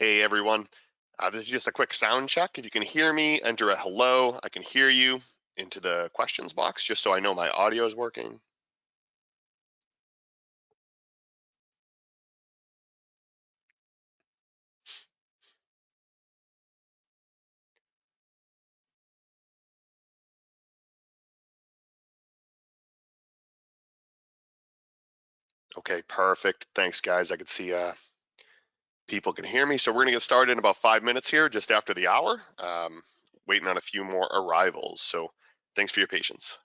Hey everyone, uh, this is just a quick sound check. If you can hear me, enter a hello. I can hear you into the questions box just so I know my audio is working. Okay, perfect. Thanks guys. I can see uh, people can hear me. So we're gonna get started in about five minutes here, just after the hour. Um, waiting on a few more arrivals. So thanks for your patience.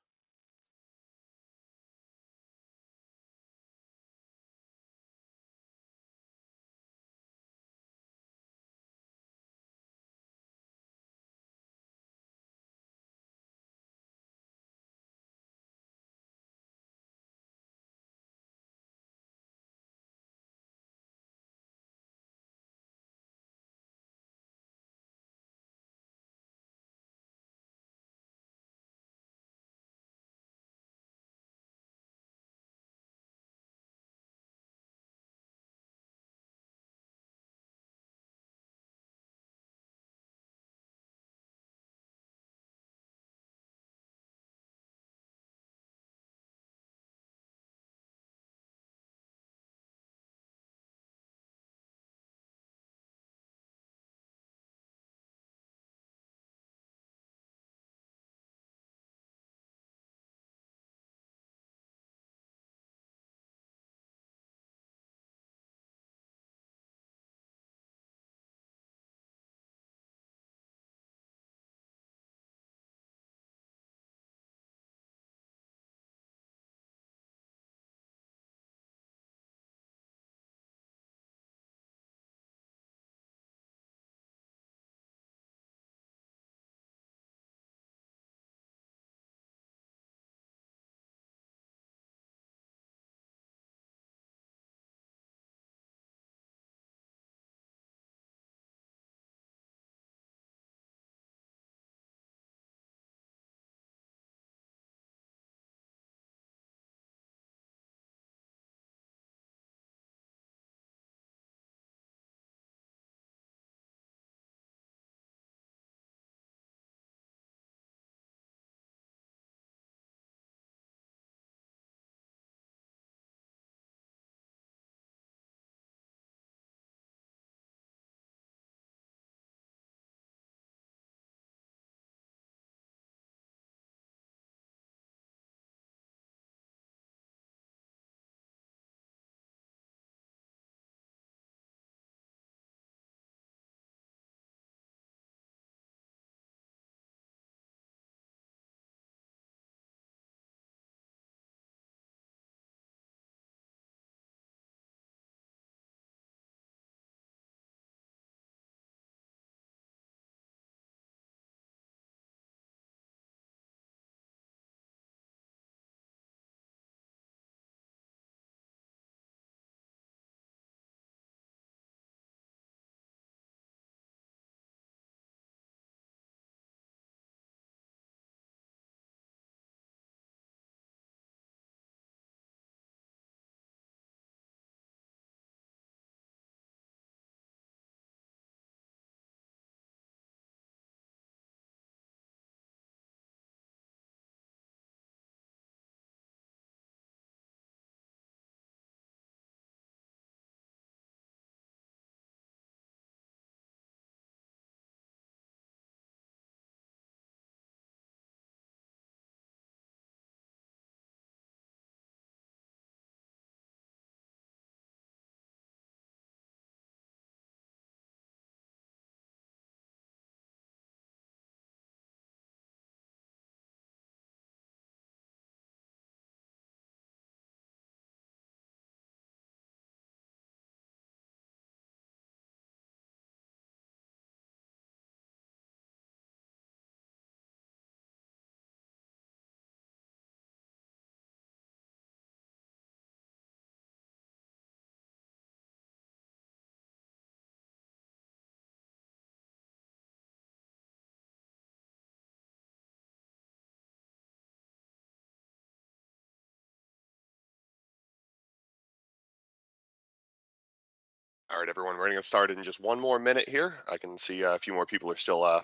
All right, everyone, we're gonna get started in just one more minute here. I can see uh, a few more people are still uh,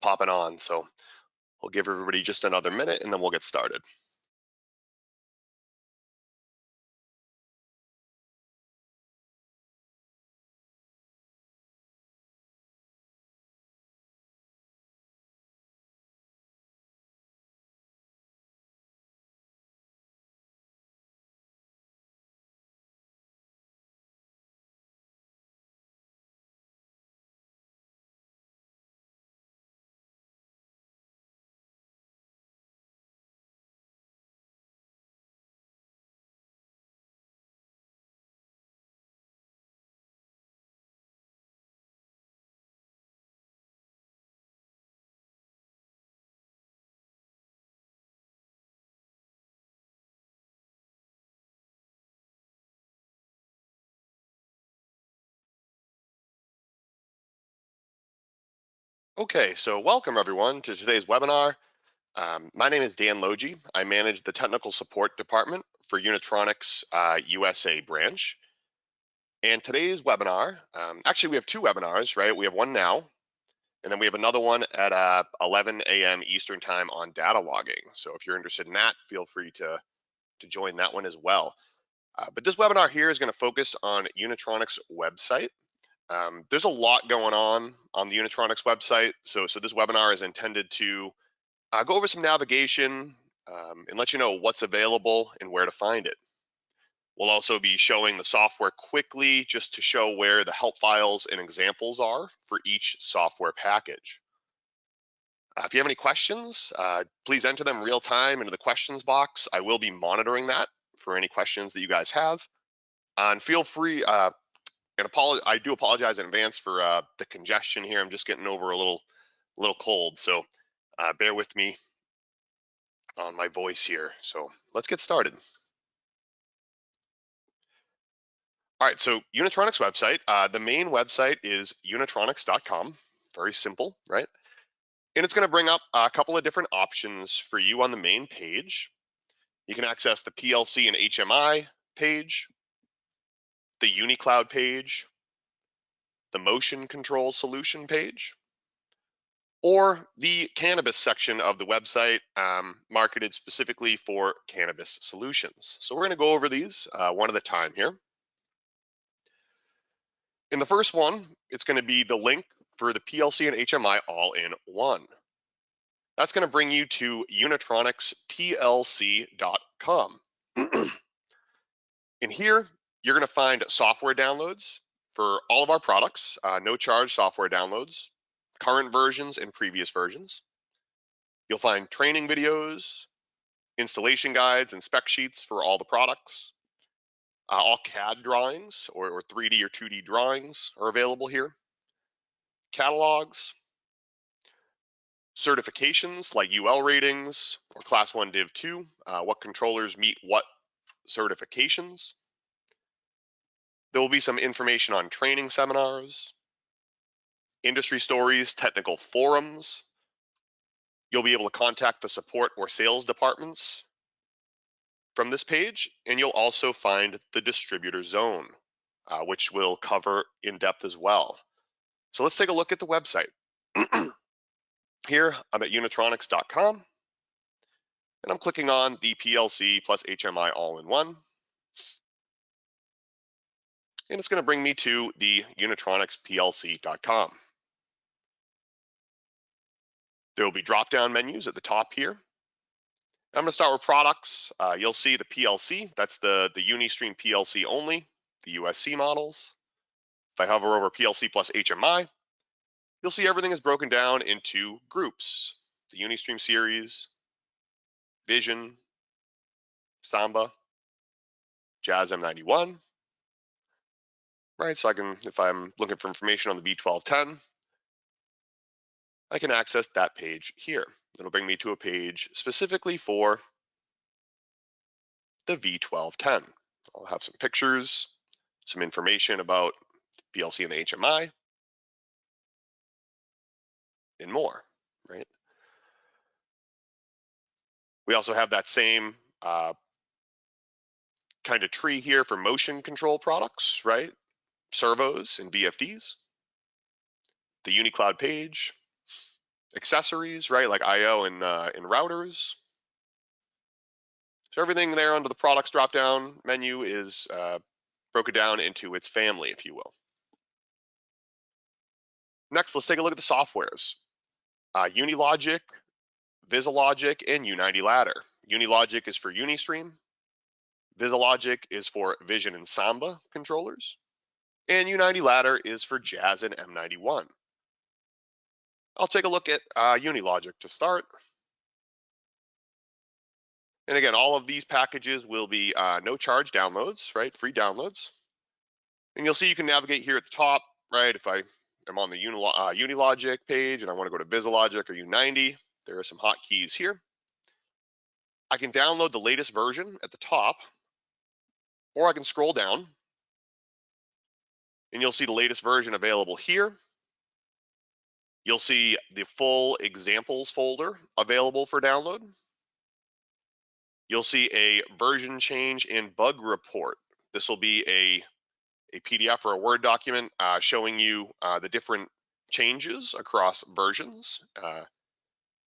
popping on, so we'll give everybody just another minute and then we'll get started. Okay, so welcome everyone to today's webinar. Um, my name is Dan Logie. I manage the technical support department for Unitronics uh, USA branch. And today's webinar, um, actually we have two webinars, right? We have one now, and then we have another one at uh, 11 a.m. Eastern time on data logging. So if you're interested in that, feel free to, to join that one as well. Uh, but this webinar here is gonna focus on Unitronics website um, there's a lot going on on the Unitronics website. So, so this webinar is intended to uh, go over some navigation um, and let you know what's available and where to find it. We'll also be showing the software quickly just to show where the help files and examples are for each software package. Uh, if you have any questions, uh, please enter them real time into the questions box. I will be monitoring that for any questions that you guys have. and feel free, uh, I do apologize in advance for uh, the congestion here. I'm just getting over a little, little cold, so uh, bear with me on my voice here. So let's get started. All right, so Unitronics website. Uh, the main website is unitronics.com. Very simple, right? And it's going to bring up a couple of different options for you on the main page. You can access the PLC and HMI page, the UniCloud page, the motion control solution page, or the cannabis section of the website um, marketed specifically for cannabis solutions. So we're gonna go over these uh, one at a time here. In the first one, it's gonna be the link for the PLC and HMI all in one. That's gonna bring you to unitronicsplc.com. in here, you're going to find software downloads for all of our products, uh, no charge software downloads, current versions and previous versions. You'll find training videos, installation guides and spec sheets for all the products. Uh, all CAD drawings or, or 3D or 2D drawings are available here. Catalogs, certifications like UL ratings or class 1 div 2, uh, what controllers meet what certifications. There will be some information on training seminars, industry stories, technical forums. You'll be able to contact the support or sales departments from this page, and you'll also find the distributor zone, uh, which will cover in depth as well. So let's take a look at the website. Here, I'm at unitronics.com, and I'm clicking on the PLC plus HMI all-in-one and it's going to bring me to the unitronicsplc.com. There will be drop-down menus at the top here. I'm going to start with products. Uh, you'll see the PLC, that's the, the Unistream PLC only, the USC models. If I hover over PLC plus HMI, you'll see everything is broken down into groups. The Unistream series, Vision, Samba, Jazz M91, right? So I can, if I'm looking for information on the V1210, I can access that page here. It'll bring me to a page specifically for the V1210. I'll have some pictures, some information about PLC and the HMI, and more, right? We also have that same uh, kind of tree here for motion control products, right? Servos and VFDs, the UniCloud page, accessories, right, like I/O and uh, and routers. So everything there under the products drop-down menu is uh, broken down into its family, if you will. Next, let's take a look at the softwares. Uh, Unilogic, VisiLogic, and U90 Ladder. Unilogic is for Unistream. VisiLogic is for Vision and Samba controllers. And U90 Ladder is for Jazz and M91. I'll take a look at uh, Unilogic to start. And again, all of these packages will be uh, no charge downloads, right? Free downloads. And you'll see you can navigate here at the top, right? If I am on the Unilo uh, Unilogic page and I want to go to VisiLogic or U90, there are some hotkeys here. I can download the latest version at the top, or I can scroll down and you'll see the latest version available here. You'll see the full examples folder available for download. You'll see a version change and bug report. This will be a, a PDF or a Word document uh, showing you uh, the different changes across versions. Uh,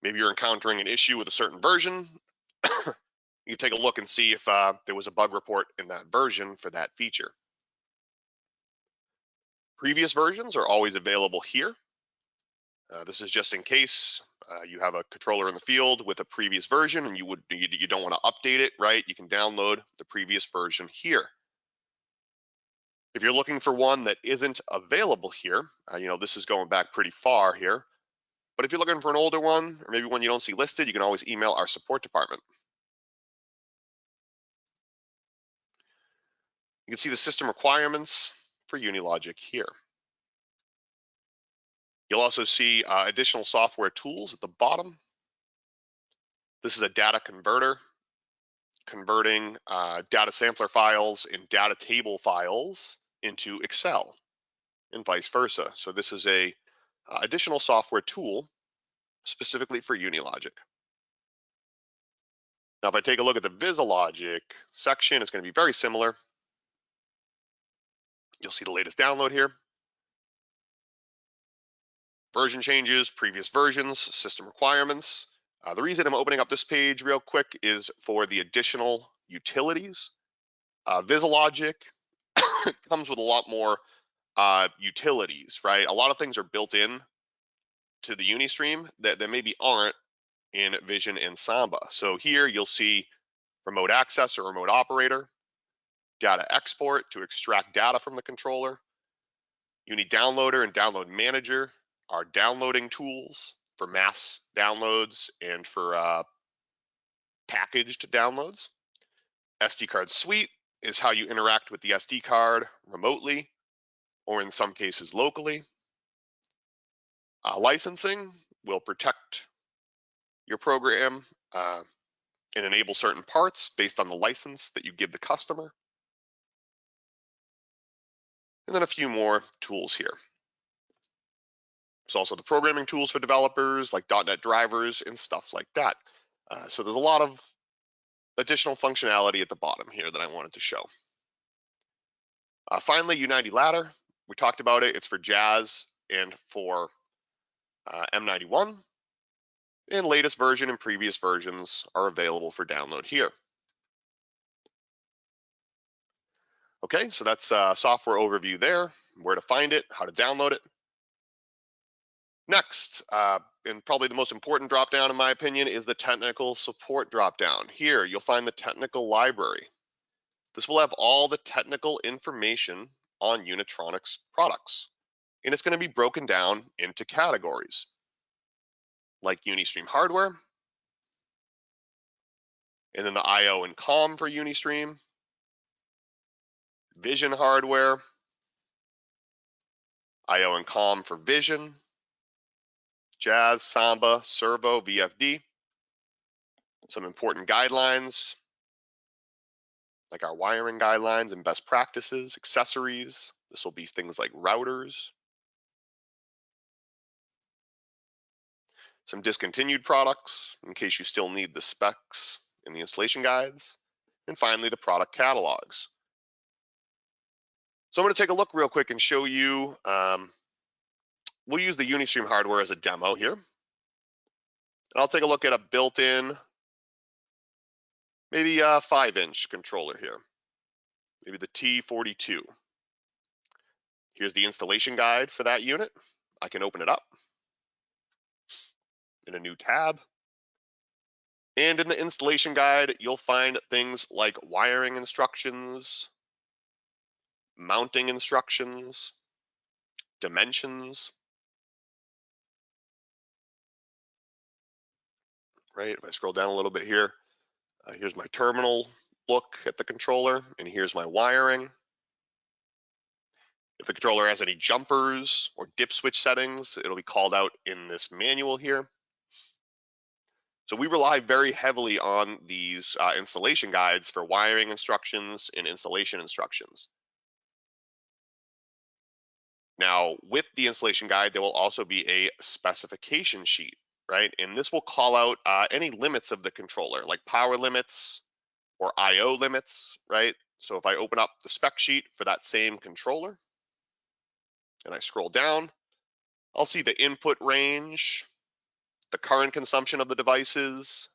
maybe you're encountering an issue with a certain version. you can take a look and see if uh, there was a bug report in that version for that feature. Previous versions are always available here. Uh, this is just in case uh, you have a controller in the field with a previous version and you would you, you don't want to update it, right? You can download the previous version here. If you're looking for one that isn't available here, uh, you know, this is going back pretty far here, but if you're looking for an older one or maybe one you don't see listed, you can always email our support department. You can see the system requirements for Unilogic here. You'll also see uh, additional software tools at the bottom. This is a data converter, converting uh, data sampler files and data table files into Excel and vice versa. So this is a uh, additional software tool specifically for Unilogic. Now, if I take a look at the VisiLogic section, it's going to be very similar. You'll see the latest download here version changes, previous versions, system requirements. Uh, the reason I'm opening up this page real quick is for the additional utilities. Uh, VisiLogic comes with a lot more uh, utilities, right? A lot of things are built in to the Unistream that, that maybe aren't in Vision and Samba. So here you'll see remote access or remote operator, data export to extract data from the controller, Uni downloader and download manager our downloading tools for mass downloads and for uh, packaged downloads. SD card suite is how you interact with the SD card remotely or in some cases locally. Uh, licensing will protect your program uh, and enable certain parts based on the license that you give the customer. And then a few more tools here. There's also the programming tools for developers like .NET drivers and stuff like that. Uh, so there's a lot of additional functionality at the bottom here that I wanted to show. Uh, finally, U90 Ladder. We talked about it. It's for Jazz and for uh, M91. And latest version and previous versions are available for download here. Okay, so that's a uh, software overview there, where to find it, how to download it. Next, uh, and probably the most important dropdown in my opinion is the technical support dropdown. Here, you'll find the technical library. This will have all the technical information on Unitronics products. And it's gonna be broken down into categories like Unistream hardware, and then the IO and COM for Unistream, Vision hardware, IO and COM for Vision, Jazz, Samba, Servo, VFD. Some important guidelines, like our wiring guidelines and best practices, accessories. This will be things like routers. Some discontinued products in case you still need the specs and the installation guides. And finally, the product catalogs. So I'm going to take a look real quick and show you, um, we'll use the Unistream hardware as a demo here. And I'll take a look at a built-in, maybe a five inch controller here, maybe the T42. Here's the installation guide for that unit. I can open it up in a new tab. And in the installation guide, you'll find things like wiring instructions, mounting instructions, dimensions, right? If I scroll down a little bit here, uh, here's my terminal look at the controller, and here's my wiring. If the controller has any jumpers or dip switch settings, it'll be called out in this manual here. So we rely very heavily on these uh, installation guides for wiring instructions and installation instructions. Now, with the installation guide, there will also be a specification sheet, right? And this will call out uh, any limits of the controller, like power limits or IO limits, right? So if I open up the spec sheet for that same controller and I scroll down, I'll see the input range, the current consumption of the devices,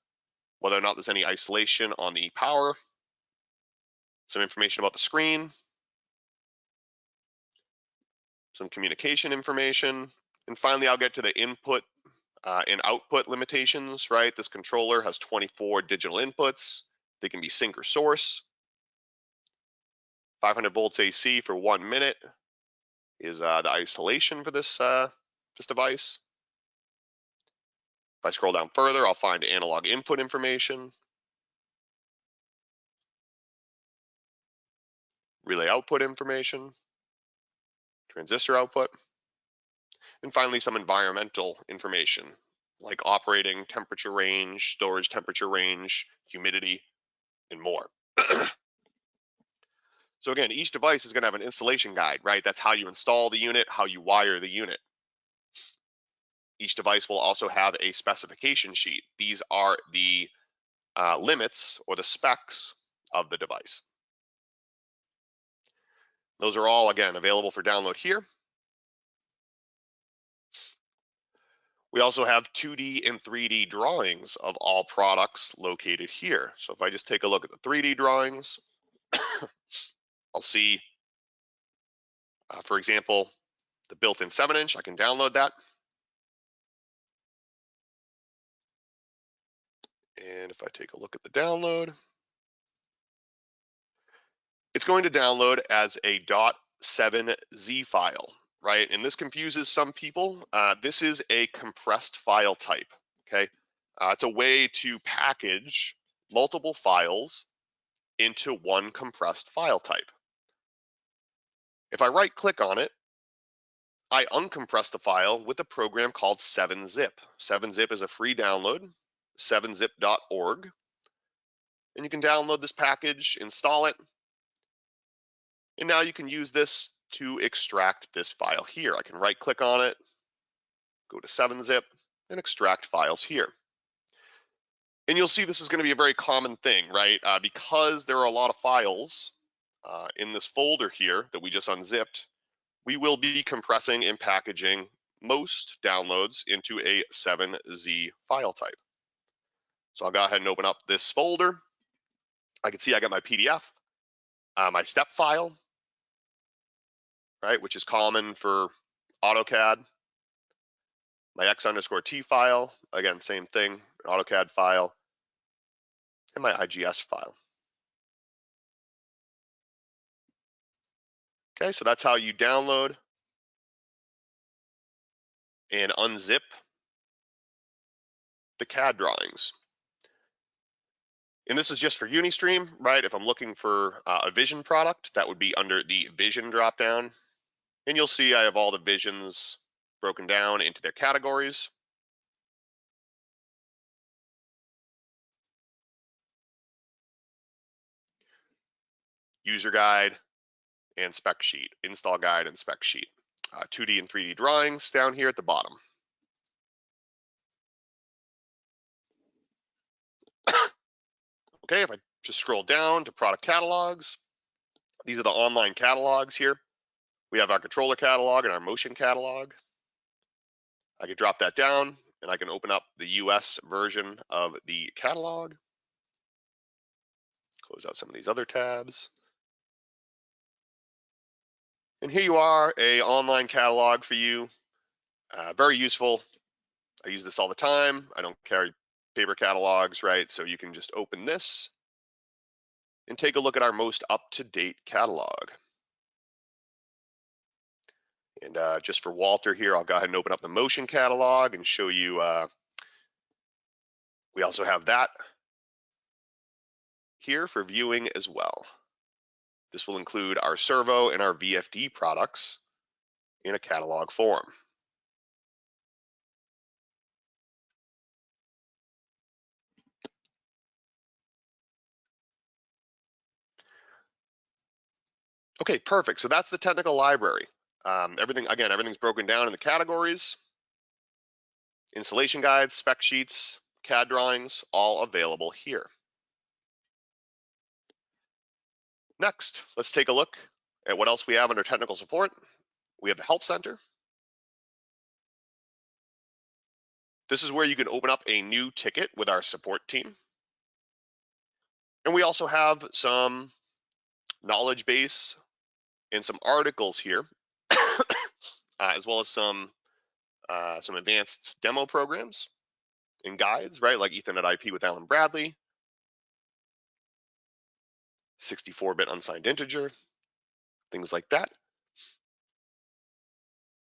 whether or not there's any isolation on the power, some information about the screen, some communication information. And finally, I'll get to the input uh, and output limitations, right? This controller has 24 digital inputs. They can be sink or source. 500 volts AC for one minute is uh, the isolation for this, uh, this device. If I scroll down further, I'll find analog input information. Relay output information transistor output, and finally some environmental information like operating temperature range, storage temperature range, humidity, and more. so again, each device is gonna have an installation guide, right? That's how you install the unit, how you wire the unit. Each device will also have a specification sheet. These are the uh, limits or the specs of the device. Those are all, again, available for download here. We also have 2D and 3D drawings of all products located here. So if I just take a look at the 3D drawings, I'll see, uh, for example, the built-in 7-inch. I can download that. And if I take a look at the download, it's going to download as a .7z file, right? And this confuses some people. Uh, this is a compressed file type, okay? Uh, it's a way to package multiple files into one compressed file type. If I right click on it, I uncompress the file with a program called 7-zip. 7-zip is a free download, 7zip.org. And you can download this package, install it, and now you can use this to extract this file here. I can right click on it, go to 7-zip and extract files here. And you'll see this is gonna be a very common thing, right? Uh, because there are a lot of files uh, in this folder here that we just unzipped, we will be compressing and packaging most downloads into a 7Z file type. So I'll go ahead and open up this folder. I can see I got my PDF, uh, my step file, right, which is common for AutoCAD. My X underscore T file, again, same thing, AutoCAD file, and my IGS file. Okay, so that's how you download and unzip the CAD drawings. And this is just for Unistream, right? If I'm looking for uh, a vision product, that would be under the vision dropdown and you'll see I have all the visions broken down into their categories. User guide and spec sheet, install guide and spec sheet. Uh, 2D and 3D drawings down here at the bottom. okay, if I just scroll down to product catalogs, these are the online catalogs here. We have our controller catalog and our motion catalog. I can drop that down and I can open up the US version of the catalog. Close out some of these other tabs. And here you are, a online catalog for you. Uh, very useful. I use this all the time. I don't carry paper catalogs, right? So you can just open this and take a look at our most up-to-date catalog. And uh, just for Walter here, I'll go ahead and open up the motion catalog and show you. Uh, we also have that here for viewing as well. This will include our servo and our VFD products in a catalog form. Okay, perfect. So that's the technical library. Um, everything, again, everything's broken down in the categories, installation guides, spec sheets, CAD drawings, all available here. Next, let's take a look at what else we have under technical support. We have the Help Center. This is where you can open up a new ticket with our support team. And we also have some knowledge base and some articles here, as well as some uh, some advanced demo programs and guides, right? Like Ethernet IP with Allen-Bradley, 64-bit unsigned integer, things like that.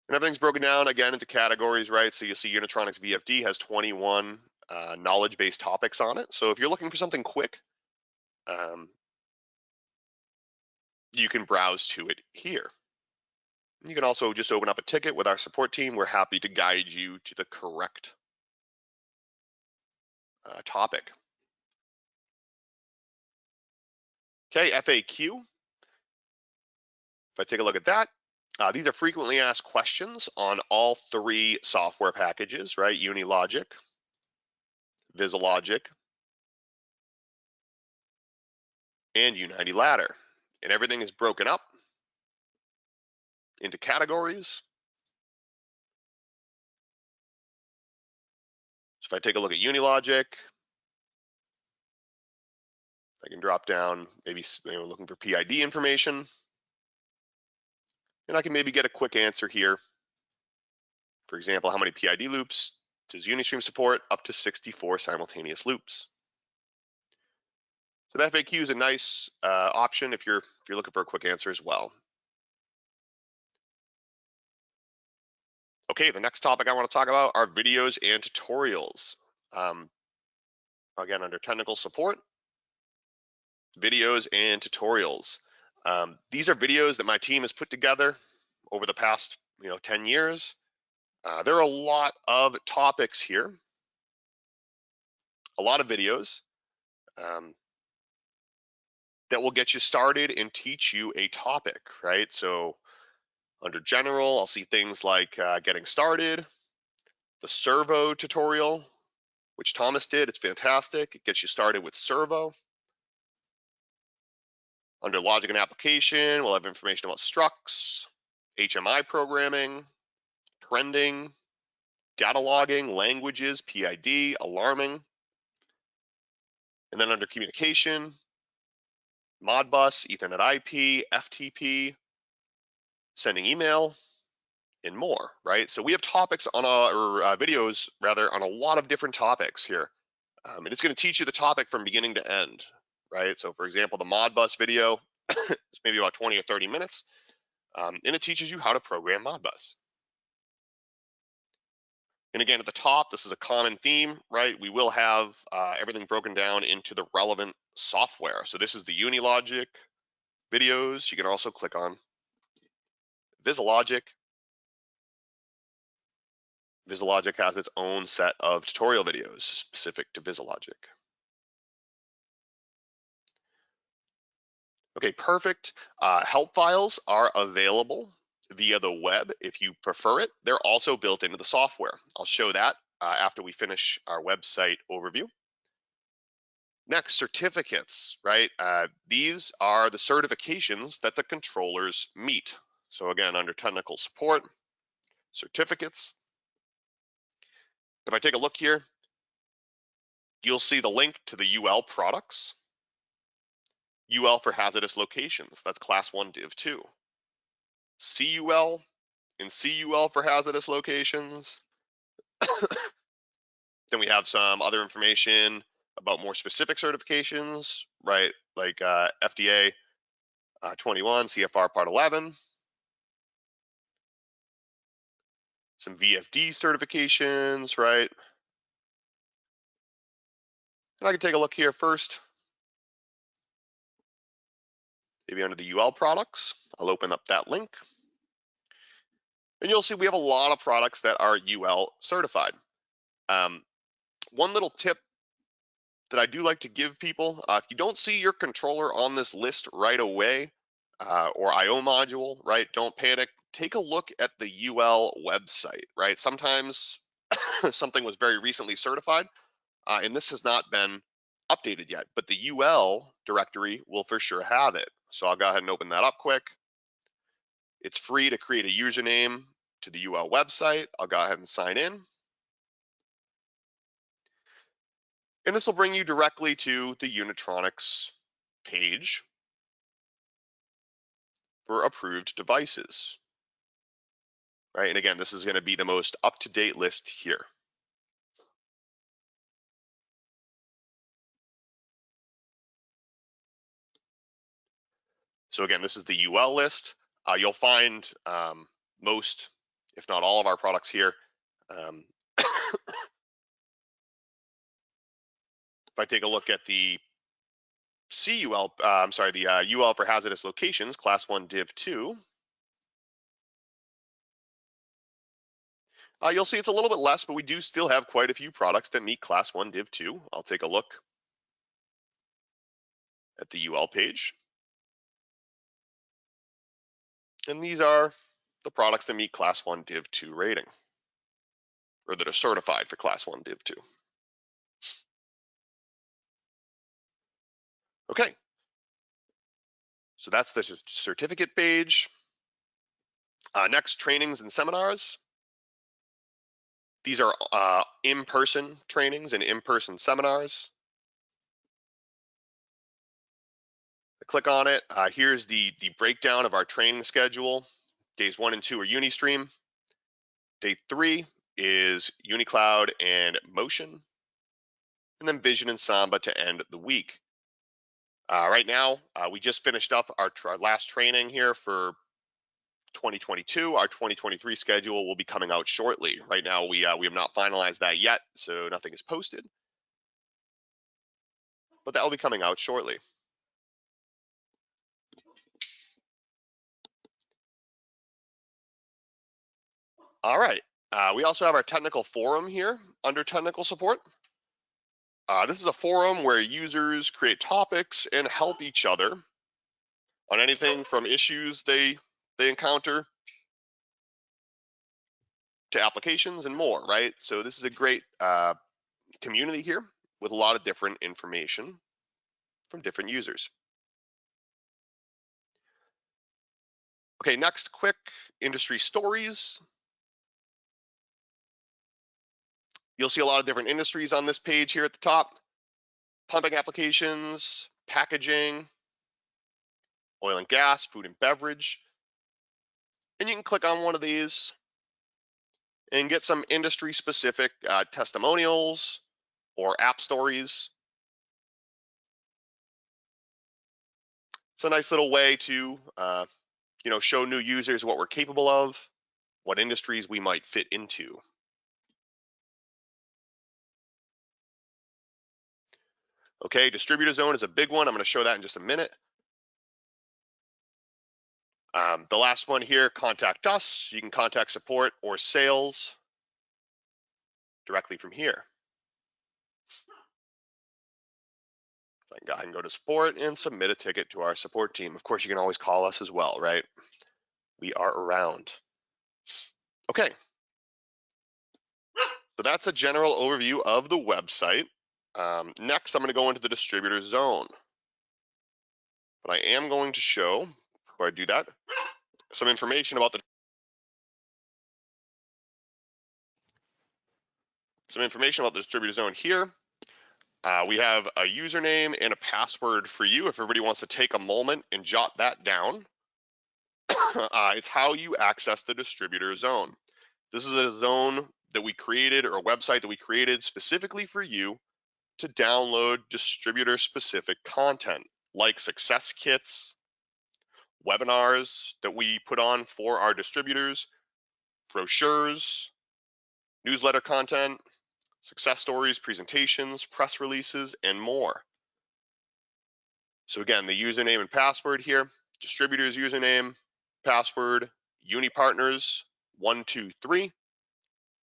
And everything's broken down again into categories, right? So you see Unitronics VFD has 21 uh, knowledge-based topics on it. So if you're looking for something quick, um, you can browse to it here. You can also just open up a ticket with our support team. We're happy to guide you to the correct uh, topic. Okay, FAQ. If I take a look at that, uh, these are frequently asked questions on all three software packages, right? Unilogic, VisiLogic, and U90 Ladder and everything is broken up into categories. So if I take a look at Unilogic, I can drop down, maybe you know, looking for PID information. And I can maybe get a quick answer here. For example, how many PID loops does Unistream support? Up to 64 simultaneous loops. So the FAQ is a nice uh, option if you're if you're looking for a quick answer as well. Okay, the next topic I want to talk about are videos and tutorials. Um, again, under technical support, videos and tutorials. Um, these are videos that my team has put together over the past you know 10 years. Uh, there are a lot of topics here, a lot of videos. Um, that will get you started and teach you a topic, right? So under general, I'll see things like uh, getting started, the servo tutorial, which Thomas did. It's fantastic. It gets you started with servo. Under logic and application, we'll have information about structs, HMI programming, trending, data logging, languages, PID, alarming. And then under communication, Modbus, Ethernet IP, FTP, sending email, and more, right? So we have topics on our, uh, videos rather, on a lot of different topics here. Um, and it's gonna teach you the topic from beginning to end, right? So for example, the Modbus video is maybe about 20 or 30 minutes, um, and it teaches you how to program Modbus. And again, at the top, this is a common theme, right? We will have uh, everything broken down into the relevant software. So this is the Unilogic videos. You can also click on VisiLogic. VisiLogic has its own set of tutorial videos specific to VisiLogic. Okay, perfect. Uh, help files are available via the web if you prefer it. They're also built into the software. I'll show that uh, after we finish our website overview. Next, certificates, right? Uh, these are the certifications that the controllers meet. So again, under technical support, certificates. If I take a look here, you'll see the link to the UL products. UL for hazardous locations, that's class one div two. CUL and CUL for hazardous locations. then we have some other information about more specific certifications, right? Like uh, FDA uh, 21, CFR Part 11. Some VFD certifications, right? And I can take a look here first. Maybe under the UL products, I'll open up that link. And you'll see we have a lot of products that are UL certified. Um, one little tip that I do like to give people, uh, if you don't see your controller on this list right away, uh, or IO module, right, don't panic. Take a look at the UL website, right? Sometimes something was very recently certified, uh, and this has not been updated yet, but the UL directory will for sure have it. So I'll go ahead and open that up quick. It's free to create a username to the UL website. I'll go ahead and sign in. And this will bring you directly to the Unitronics page for approved devices. Right, and again, this is gonna be the most up-to-date list here. So again, this is the UL list. Uh, you'll find um, most, if not all of our products here. Um, If I take a look at the CUL, uh, I'm sorry, the uh, UL for hazardous locations, class one div two, uh, you'll see it's a little bit less, but we do still have quite a few products that meet class one div two. I'll take a look at the UL page. And these are the products that meet class one div two rating, or that are certified for class one div two. Okay. So that's the certificate page. Uh, next, trainings and seminars. These are uh, in-person trainings and in-person seminars. I click on it. Uh, here's the, the breakdown of our training schedule. Days one and two are Unistream. Day three is UniCloud and Motion. And then Vision and Samba to end the week. Uh, right now, uh, we just finished up our, our, last training here for 2022. Our 2023 schedule will be coming out shortly. Right now, we uh, we have not finalized that yet, so nothing is posted. But that will be coming out shortly. All right. Uh, we also have our technical forum here under technical support. Uh, this is a forum where users create topics and help each other on anything from issues they they encounter to applications and more, right? So this is a great uh, community here with a lot of different information from different users. Okay, next, quick industry stories. You'll see a lot of different industries on this page here at the top. Pumping applications, packaging, oil and gas, food and beverage. And you can click on one of these and get some industry specific uh, testimonials or app stories. It's a nice little way to, uh, you know, show new users what we're capable of, what industries we might fit into. Okay, distributor zone is a big one. I'm going to show that in just a minute. Um, the last one here, contact us. You can contact support or sales directly from here. I can go to support and submit a ticket to our support team. Of course, you can always call us as well, right? We are around. Okay. So that's a general overview of the website. Um, next, I'm going to go into the distributor zone. But I am going to show, before I do that, some information about the some information about the distributor zone here. Uh, we have a username and a password for you if everybody wants to take a moment and jot that down. uh, it's how you access the distributor zone. This is a zone that we created or a website that we created specifically for you to download distributor specific content like success kits, webinars that we put on for our distributors, brochures, newsletter content, success stories, presentations, press releases, and more. So again, the username and password here, distributor's username, password, UniPartners, one, two, three,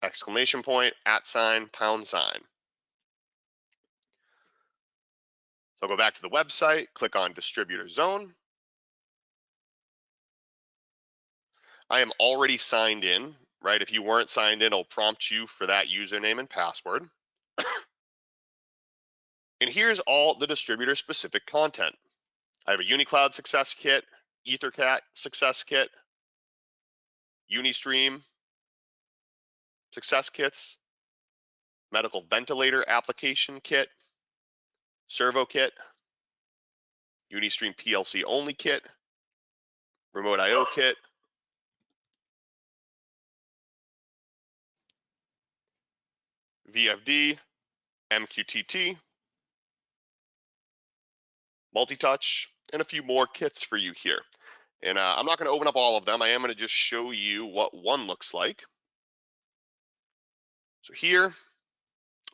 exclamation point, at sign, pound sign. So I'll go back to the website, click on distributor zone. I am already signed in, right? If you weren't signed in, it'll prompt you for that username and password. and here's all the distributor specific content. I have a UniCloud Success Kit, EtherCAT Success Kit, Unistream Success Kits, Medical Ventilator Application Kit, Servo Kit, Unistream PLC Only Kit, Remote IO Kit, VFD, MQTT, multi-touch, and a few more kits for you here. And uh, I'm not going to open up all of them. I am going to just show you what one looks like. So here,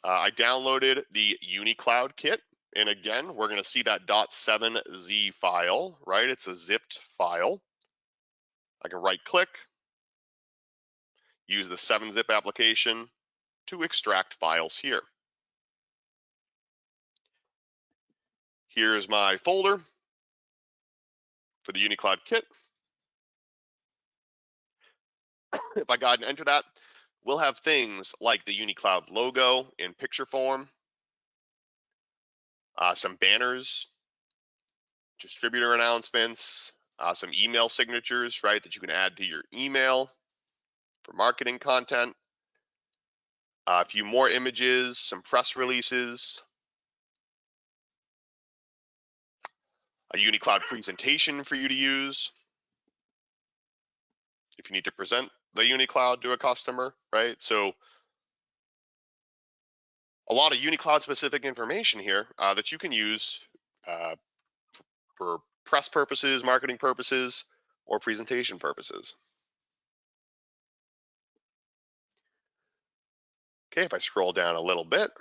uh, I downloaded the UniCloud kit. And again, we're going to see that .7z file, right? It's a zipped file. I can right click, use the 7-zip application to extract files here. Here's my folder for the UniCloud kit. if I go ahead and enter that, we'll have things like the UniCloud logo in picture form, uh, some banners, distributor announcements, uh, some email signatures, right, that you can add to your email for marketing content, a few more images, some press releases, a UniCloud presentation for you to use if you need to present the UniCloud to a customer, right? So a lot of UniCloud specific information here uh, that you can use uh, for press purposes, marketing purposes, or presentation purposes. Okay, if I scroll down a little bit,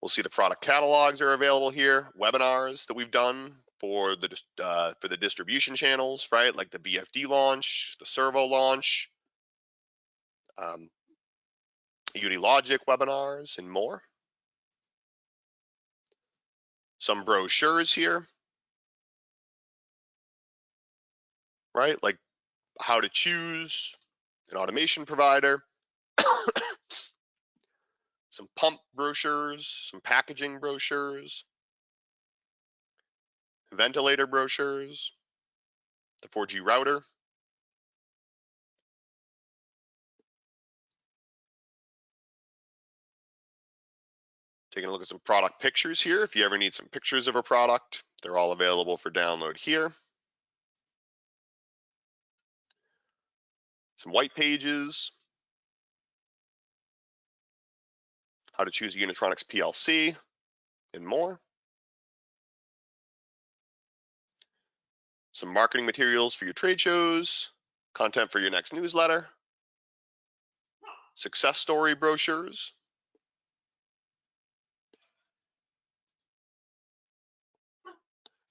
we'll see the product catalogs are available here, webinars that we've done for the uh, for the distribution channels, right? Like the VFD launch, the Servo launch, um, Unilogic webinars, and more. Some brochures here, right? Like how to choose an automation provider, some pump brochures, some packaging brochures, ventilator brochures, the 4G router. Taking a look at some product pictures here. If you ever need some pictures of a product, they're all available for download here. Some white pages, how to choose a Unitronics PLC, and more. Some marketing materials for your trade shows, content for your next newsletter, success story brochures,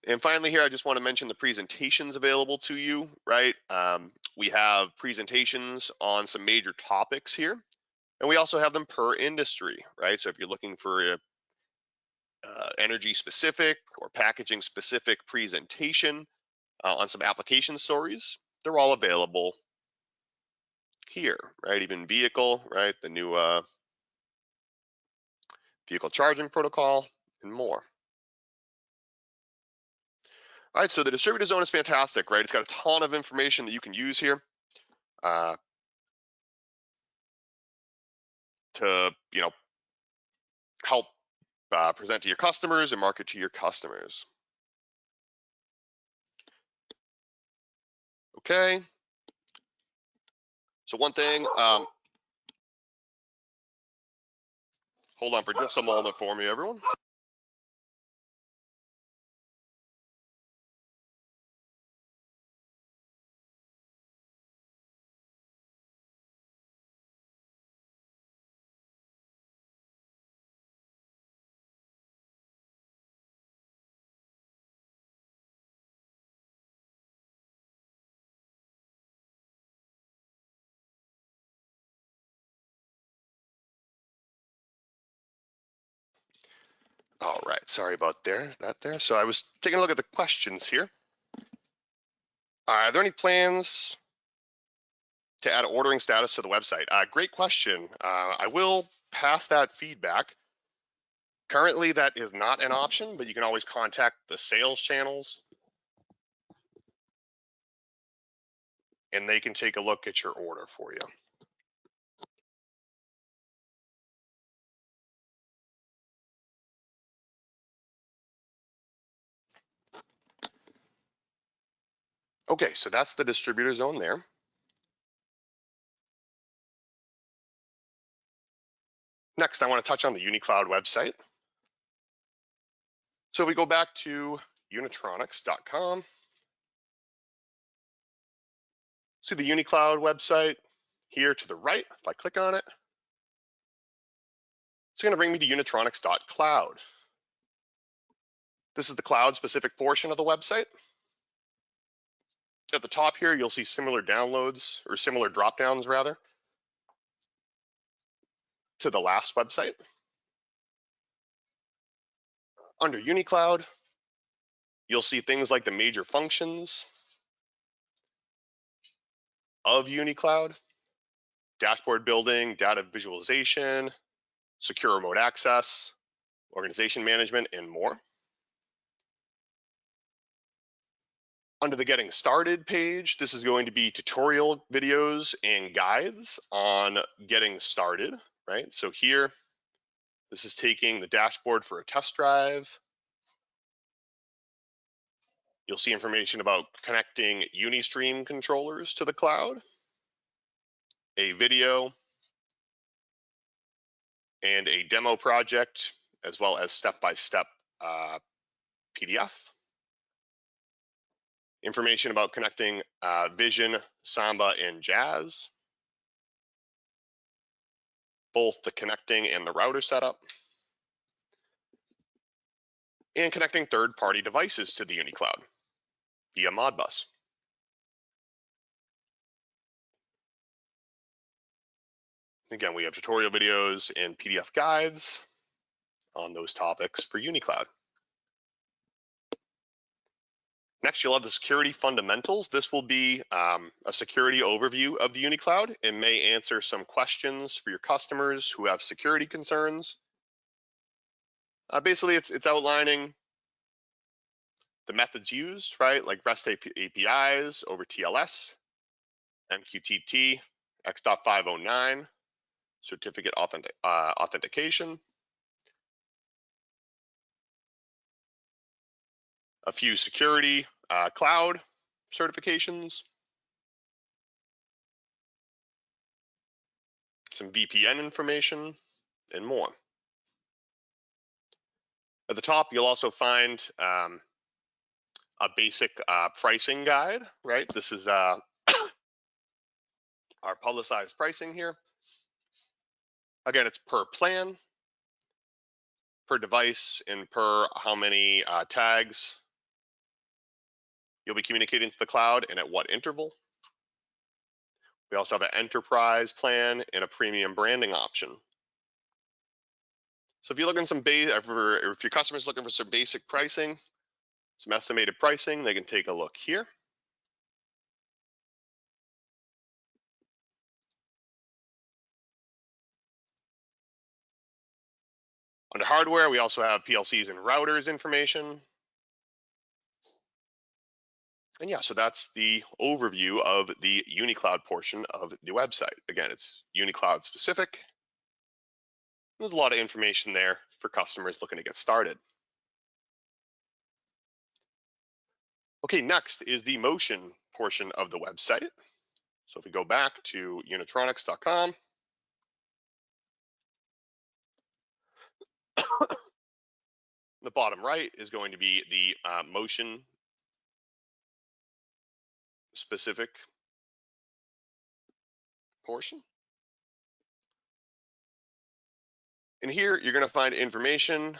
And finally here, I just want to mention the presentations available to you, right? Um, we have presentations on some major topics here. And we also have them per industry, right? So if you're looking for a uh, energy specific or packaging specific presentation uh, on some application stories, they're all available here, right? Even vehicle, right? The new uh, vehicle charging protocol and more. All right, so the distributor zone is fantastic, right? It's got a ton of information that you can use here uh, to, you know, help uh, present to your customers and market to your customers. Okay. So one thing, um, hold on for just a moment for me, everyone. All right, sorry about there, that there. So I was taking a look at the questions here. Are there any plans to add ordering status to the website? Uh, great question. Uh, I will pass that feedback. Currently, that is not an option, but you can always contact the sales channels and they can take a look at your order for you. Okay, so that's the distributor zone there. Next, I want to touch on the UniCloud website. So we go back to unitronics.com. See the UniCloud website here to the right. If I click on it, it's going to bring me to unitronics.cloud. This is the cloud specific portion of the website. At the top here, you'll see similar downloads or similar drop downs rather to the last website. Under UniCloud, you'll see things like the major functions of UniCloud, dashboard building, data visualization, secure remote access, organization management, and more. Under the Getting Started page, this is going to be tutorial videos and guides on getting started, right? So here, this is taking the dashboard for a test drive. You'll see information about connecting Unistream controllers to the cloud, a video, and a demo project, as well as step-by-step -step, uh, PDF information about connecting uh, Vision, Samba, and Jazz, both the connecting and the router setup, and connecting third-party devices to the UniCloud via Modbus. Again, we have tutorial videos and PDF guides on those topics for UniCloud. Next, you'll have the security fundamentals. This will be um, a security overview of the UniCloud and may answer some questions for your customers who have security concerns. Uh, basically, it's, it's outlining the methods used, right? Like REST APIs over TLS, MQTT, X.509, certificate authentic, uh, authentication, a few security uh, cloud certifications, some VPN information, and more. At the top, you'll also find um, a basic uh, pricing guide, right? This is uh, our publicized pricing here. Again, it's per plan, per device, and per how many uh, tags you'll be communicating to the cloud and at what interval. We also have an enterprise plan and a premium branding option. So if you're looking some base, if your customer's looking for some basic pricing, some estimated pricing, they can take a look here. Under hardware, we also have PLCs and routers information. And yeah, so that's the overview of the UniCloud portion of the website. Again, it's UniCloud specific. There's a lot of information there for customers looking to get started. Okay, next is the motion portion of the website. So if we go back to unitronics.com, the bottom right is going to be the uh, motion specific portion. And here you're going to find information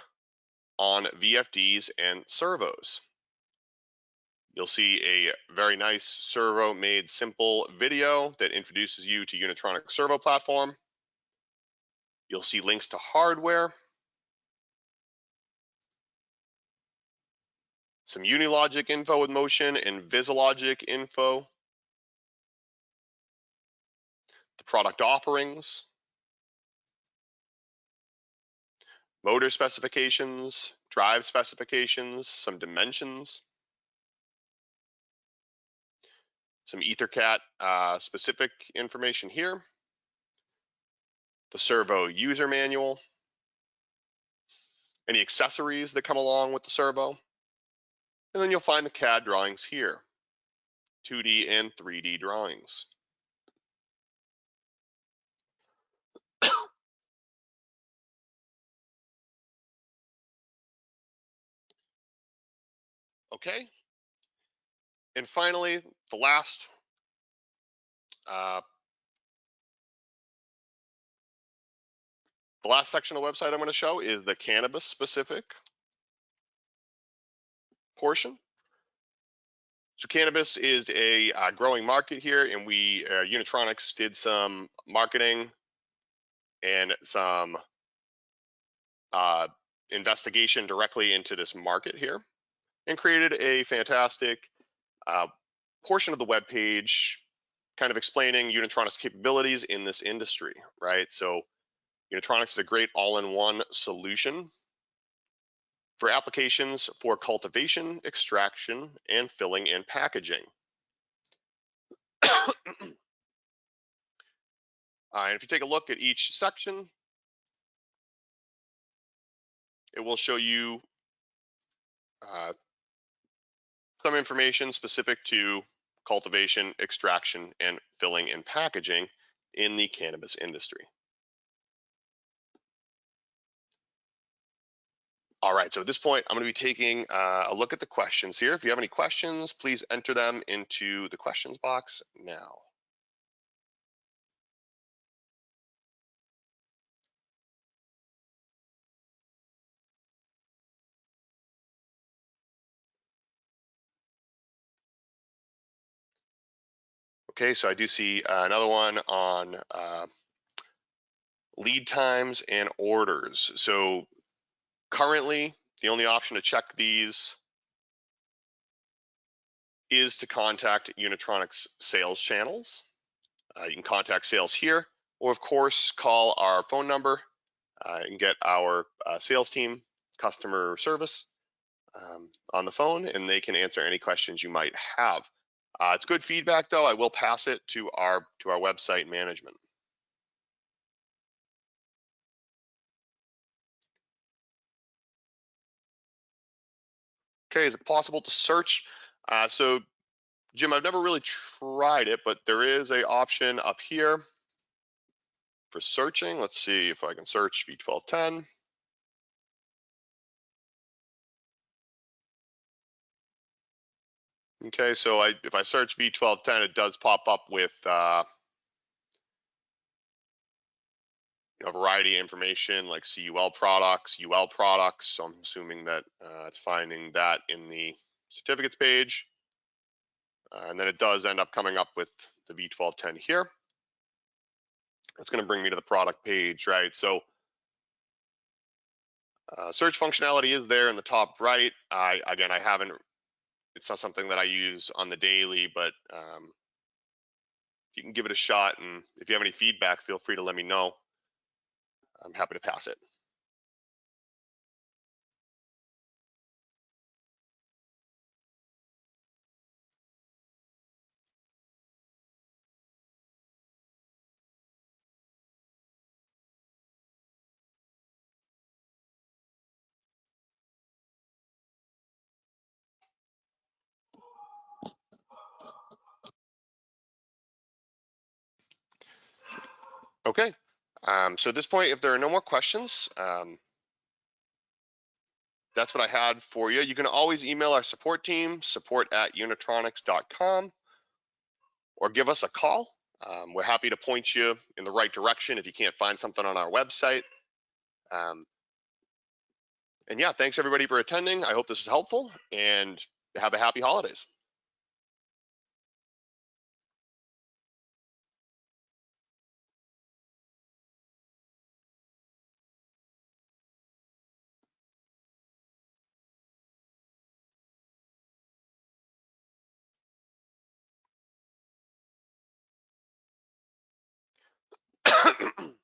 on VFDs and servos. You'll see a very nice servo made simple video that introduces you to Unitronic servo platform. You'll see links to hardware, some Unilogic info with motion and Visilogic info, the product offerings, motor specifications, drive specifications, some dimensions, some EtherCAT uh, specific information here, the servo user manual, any accessories that come along with the servo, and then you'll find the CAD drawings here, 2D and 3D drawings. okay. And finally, the last uh, the last section of the website I'm going to show is the cannabis specific portion. So cannabis is a uh, growing market here, and we uh, Unitronics did some marketing and some uh, investigation directly into this market here, and created a fantastic uh, portion of the web page, kind of explaining Unitronics capabilities in this industry, right? So Unitronics is a great all-in-one solution for applications for cultivation, extraction, and filling and packaging. uh, and if you take a look at each section, it will show you uh, some information specific to cultivation, extraction, and filling and packaging in the cannabis industry. All right, so at this point, I'm going to be taking uh, a look at the questions here. If you have any questions, please enter them into the questions box now. Okay, so I do see uh, another one on uh, lead times and orders. So Currently, the only option to check these is to contact Unitronics sales channels. Uh, you can contact sales here, or of course, call our phone number uh, and get our uh, sales team customer service um, on the phone, and they can answer any questions you might have. Uh, it's good feedback, though. I will pass it to our to our website management. Okay, is it possible to search? Uh, so Jim, I've never really tried it, but there is a option up here for searching. Let's see if I can search V1210. Okay, so I, if I search V1210, it does pop up with uh, a variety of information like CUL products, UL products. So I'm assuming that uh, it's finding that in the certificates page. Uh, and then it does end up coming up with the V1210 here. It's going to bring me to the product page, right? So uh, search functionality is there in the top right. I again, I haven't. It's not something that I use on the daily, but um, you can give it a shot. And if you have any feedback, feel free to let me know. I'm happy to pass it. Okay, um, so at this point, if there are no more questions, um, that's what I had for you. You can always email our support team, support at unitronics.com, or give us a call. Um, we're happy to point you in the right direction if you can't find something on our website. Um, and yeah, thanks everybody for attending. I hope this was helpful and have a happy holidays. Mm-hmm.